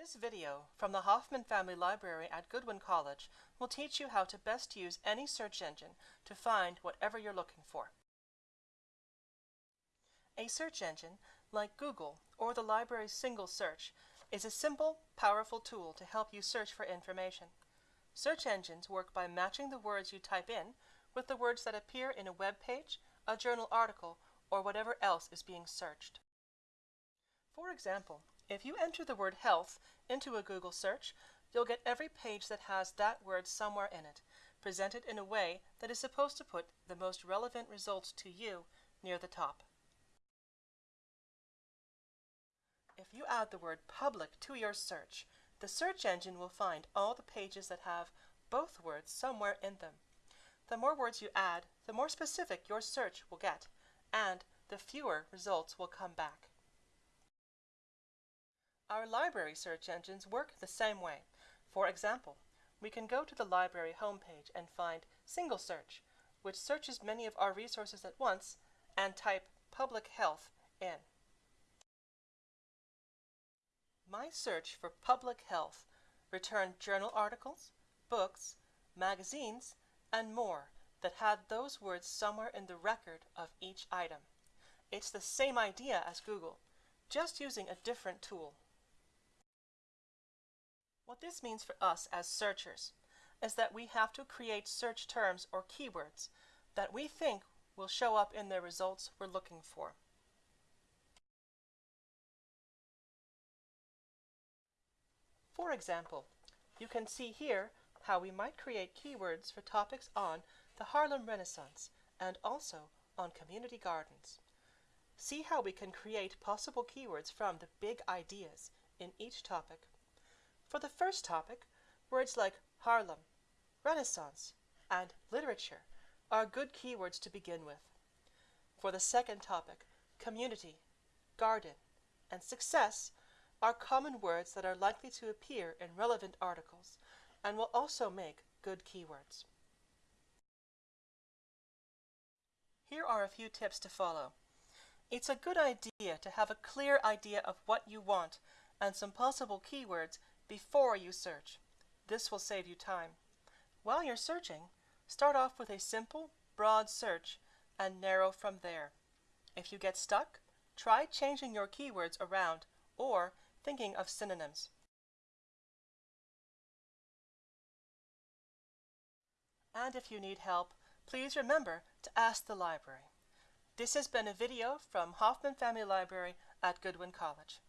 This video from the Hoffman Family Library at Goodwin College will teach you how to best use any search engine to find whatever you're looking for. A search engine, like Google or the library's single search, is a simple, powerful tool to help you search for information. Search engines work by matching the words you type in with the words that appear in a web page, a journal article, or whatever else is being searched. For example, if you enter the word health into a Google search, you'll get every page that has that word somewhere in it, presented in a way that is supposed to put the most relevant results to you near the top. If you add the word public to your search, the search engine will find all the pages that have both words somewhere in them. The more words you add, the more specific your search will get, and the fewer results will come back. Our library search engines work the same way. For example, we can go to the library homepage and find Single Search, which searches many of our resources at once, and type Public Health in. My search for public health returned journal articles, books, magazines, and more that had those words somewhere in the record of each item. It's the same idea as Google, just using a different tool. What this means for us as searchers is that we have to create search terms or keywords that we think will show up in the results we're looking for. For example, you can see here how we might create keywords for topics on the Harlem Renaissance and also on community gardens. See how we can create possible keywords from the big ideas in each topic. For the first topic, words like Harlem, Renaissance, and literature are good keywords to begin with. For the second topic, community, garden, and success are common words that are likely to appear in relevant articles and will also make good keywords. Here are a few tips to follow. It's a good idea to have a clear idea of what you want and some possible keywords before you search. This will save you time. While you're searching, start off with a simple, broad search and narrow from there. If you get stuck, try changing your keywords around or thinking of synonyms. And if you need help, please remember to ask the library. This has been a video from Hoffman Family Library at Goodwin College.